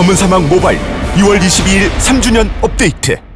검은 사막 모바일 6월 22일 3주년 업데이트.